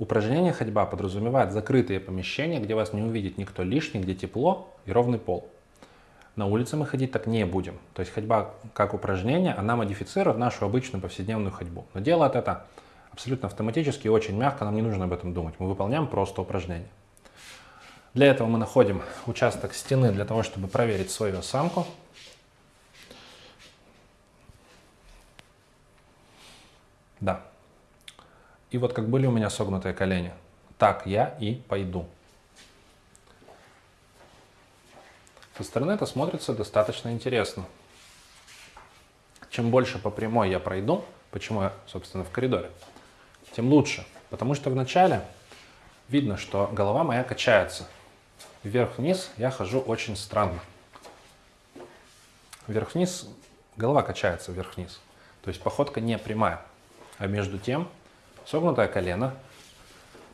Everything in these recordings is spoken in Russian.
Упражнение ходьба подразумевает закрытые помещения, где вас не увидит никто лишний, где тепло и ровный пол. На улице мы ходить так не будем. То есть ходьба как упражнение, она модифицирует нашу обычную повседневную ходьбу. Но делает это абсолютно автоматически и очень мягко, нам не нужно об этом думать. Мы выполняем просто упражнение. Для этого мы находим участок стены для того, чтобы проверить свою осанку. Да. И вот как были у меня согнутые колени, так я и пойду. Со стороны это смотрится достаточно интересно. Чем больше по прямой я пройду, почему я, собственно, в коридоре, тем лучше. Потому что вначале видно, что голова моя качается. Вверх-вниз я хожу очень странно. Вверх-вниз, голова качается вверх-вниз. То есть походка не прямая. А между тем Согнутое колено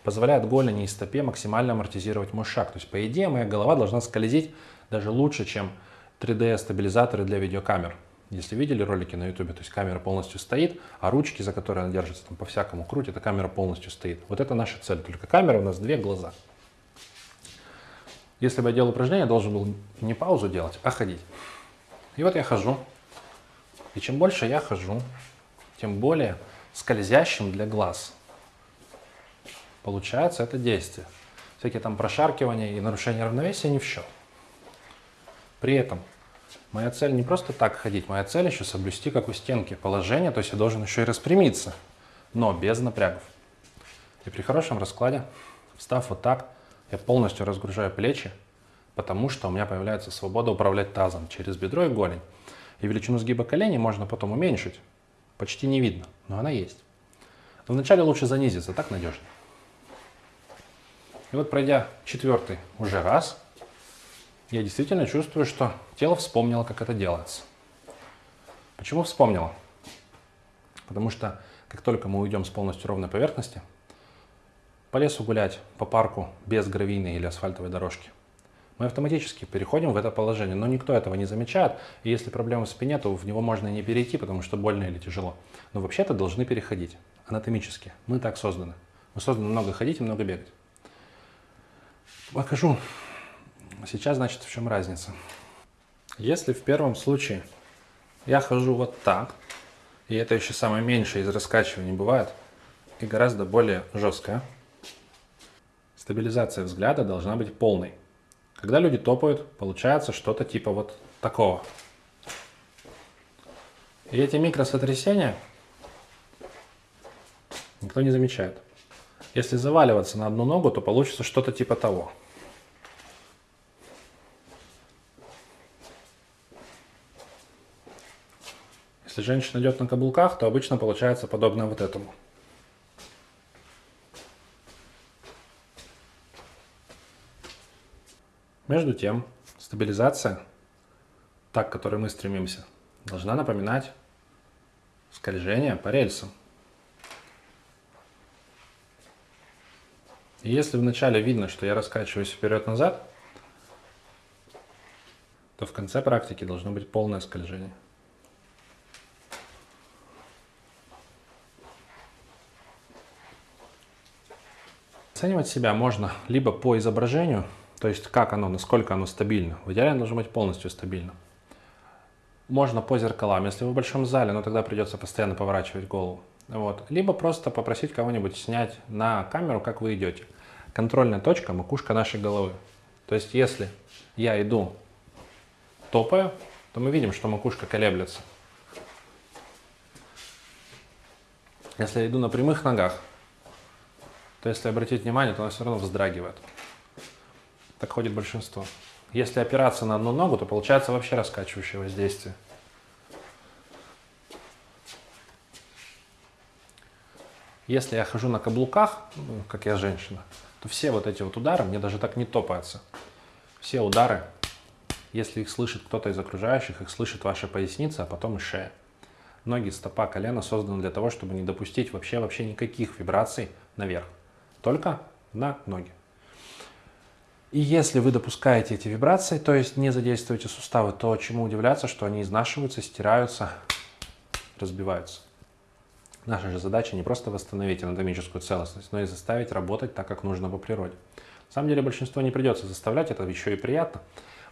позволяет голени и стопе максимально амортизировать мой шаг. То есть, по идее, моя голова должна скользить даже лучше, чем 3D-стабилизаторы для видеокамер. Если видели ролики на YouTube, то есть камера полностью стоит, а ручки, за которые она держится, там по-всякому крутит, эта камера полностью стоит. Вот это наша цель. Только камера у нас две глаза. Если бы я делал упражнение, я должен был не паузу делать, а ходить. И вот я хожу. И чем больше я хожу, тем более скользящим для глаз. Получается это действие. Всякие там прошаркивания и нарушения равновесия не в счет. При этом моя цель не просто так ходить, моя цель еще соблюсти, как у стенки, положение, то есть я должен еще и распрямиться, но без напрягов. И при хорошем раскладе, встав вот так, я полностью разгружаю плечи, потому что у меня появляется свобода управлять тазом через бедро и голень. И величину сгиба коленей можно потом уменьшить, почти не видно, но она есть. Но вначале лучше занизиться, так надежно. И вот пройдя четвертый уже раз, я действительно чувствую, что тело вспомнило, как это делается. Почему вспомнило? Потому что как только мы уйдем с полностью ровной поверхности, по лесу гулять, по парку без гравийной или асфальтовой дорожки, мы автоматически переходим в это положение, но никто этого не замечает, и если проблема в спине, то в него можно не перейти, потому что больно или тяжело. Но вообще-то должны переходить анатомически. Мы так созданы. Мы созданы много ходить и много бегать. Покажу сейчас, значит, в чем разница. Если в первом случае я хожу вот так, и это еще самое меньшее из раскачиваний бывает, и гораздо более жесткое, стабилизация взгляда должна быть полной. Когда люди топают, получается что-то типа вот такого. И эти микросотрясения никто не замечает. Если заваливаться на одну ногу, то получится что-то типа того. Если женщина идет на каблуках, то обычно получается подобное вот этому. Между тем, стабилизация, так, к которой мы стремимся, должна напоминать скольжение по рельсам. И если вначале видно, что я раскачиваюсь вперед-назад, то в конце практики должно быть полное скольжение. Оценивать себя можно либо по изображению, то есть как оно, насколько оно стабильно. В идеале оно должно быть полностью стабильно. Можно по зеркалам. Если вы в большом зале, но тогда придется постоянно поворачивать голову. Вот. Либо просто попросить кого-нибудь снять на камеру, как вы идете. Контрольная точка – макушка нашей головы. То есть если я иду топаю, то мы видим, что макушка колеблется. Если я иду на прямых ногах, то если обратить внимание, то она все равно вздрагивает. Так ходит большинство. Если опираться на одну ногу, то получается вообще раскачивающее воздействие. Если я хожу на каблуках, ну, как я женщина, то все вот эти вот удары мне даже так не топаются. Все удары, если их слышит кто-то из окружающих, их слышит ваша поясница, а потом и шея. Ноги, стопа, колено созданы для того, чтобы не допустить вообще, вообще никаких вибраций наверх. Только на ноги. И если вы допускаете эти вибрации, то есть не задействуете суставы, то чему удивляться, что они изнашиваются, стираются, разбиваются. Наша же задача не просто восстановить анатомическую целостность, но и заставить работать так, как нужно по природе. На самом деле большинство не придется заставлять, это еще и приятно.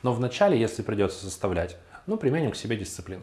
Но вначале, если придется заставлять, ну, применим к себе дисциплину.